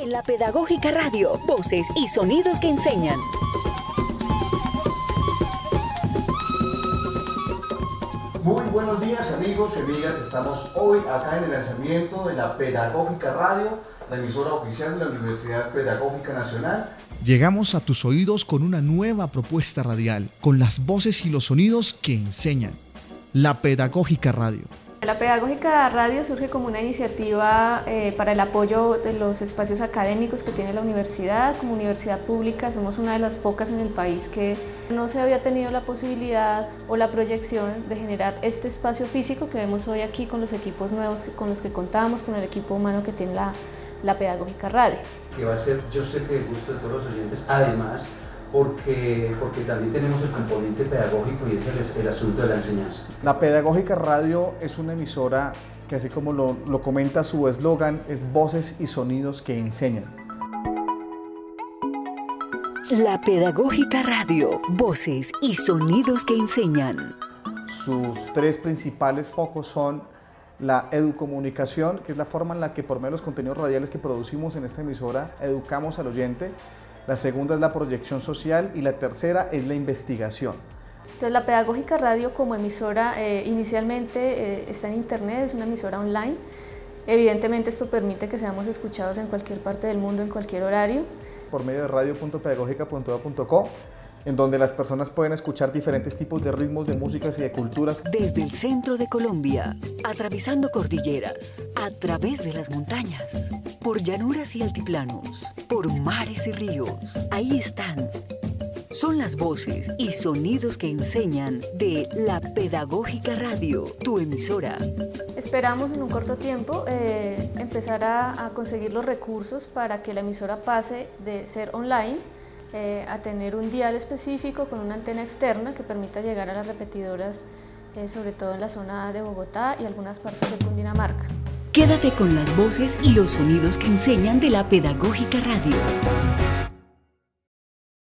En la Pedagógica Radio, voces y sonidos que enseñan. Muy buenos días amigos y amigas, estamos hoy acá en el lanzamiento de la Pedagógica Radio, la emisora oficial de la Universidad Pedagógica Nacional. Llegamos a tus oídos con una nueva propuesta radial, con las voces y los sonidos que enseñan. La Pedagógica Radio. La Pedagógica Radio surge como una iniciativa eh, para el apoyo de los espacios académicos que tiene la universidad. Como universidad pública somos una de las pocas en el país que no se había tenido la posibilidad o la proyección de generar este espacio físico que vemos hoy aquí con los equipos nuevos con los que contamos, con el equipo humano que tiene la, la Pedagógica Radio. Que va a ser, yo sé que gusto de todos los oyentes, además porque, porque también tenemos el componente pedagógico y ese es el, asunto de la enseñanza. La Pedagógica Radio es una emisora que así como lo, lo comenta su eslogan, es voces y sonidos que enseñan. La Pedagógica Radio, voces y sonidos que enseñan. Sus tres principales focos son la educomunicación, que es la forma en la que por medio de los contenidos radiales que producimos en esta emisora educamos al oyente, la segunda es la proyección social y la tercera es la investigación. Entonces la Pedagógica Radio como emisora eh, inicialmente eh, está en internet, es una emisora online. Evidentemente esto permite que seamos escuchados en cualquier parte del mundo, en cualquier horario. Por medio de radio.pedagógica.co en donde las personas pueden escuchar diferentes tipos de ritmos, de músicas y de culturas. Desde el centro de Colombia, atravesando cordilleras, a través de las montañas, por llanuras y altiplanos, por mares y ríos. Ahí están. Son las voces y sonidos que enseñan de la Pedagógica Radio, tu emisora. Esperamos en un corto tiempo eh, empezar a, conseguir los recursos para que la emisora pase de ser online eh, a tener un dial específico con una antena externa que permita llegar a las repetidoras, eh, sobre todo en la zona de Bogotá y algunas partes de Cundinamarca. Quédate con las voces y los sonidos que enseñan de la Pedagógica Radio.